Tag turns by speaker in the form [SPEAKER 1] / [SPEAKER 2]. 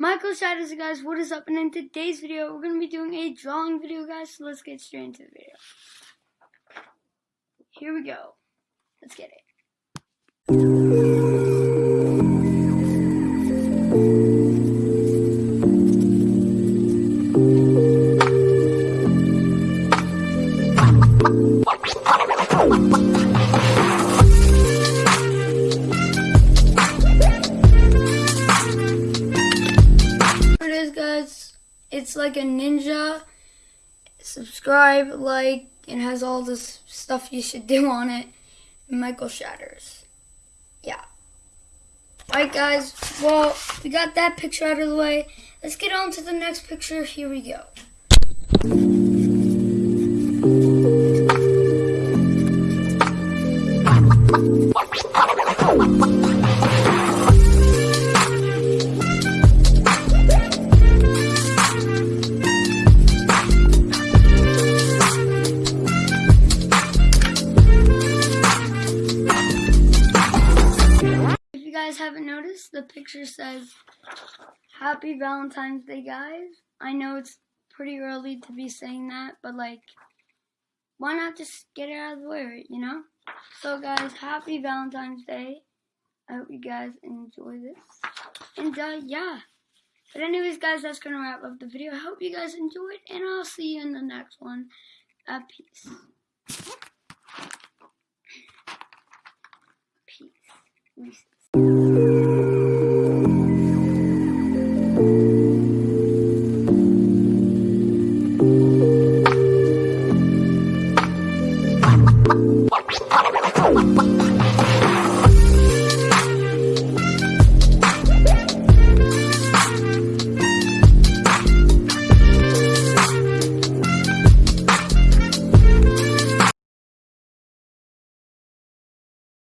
[SPEAKER 1] Michael Shadows, you guys, what is up? And in today's video, we're going to be doing a drawing video, guys, so let's get straight into the video. Here we go. Let's get it. it It's like a ninja. Subscribe, like, and has all this stuff you should do on it. Michael Shatters. Yeah. Alright, guys. Well, we got that picture out of the way. Let's get on to the next picture. Here we go. Guys haven't noticed, the picture says Happy Valentine's Day, guys. I know it's pretty early to be saying that, but like, why not just get it out of the way, you know? So, guys, Happy Valentine's Day. I hope you guys enjoy this. And, uh, yeah. But, anyways, guys, that's gonna wrap up the video. I hope you guys enjoyed, and I'll see you in the next one. Uh, peace. Peace. 哇哇！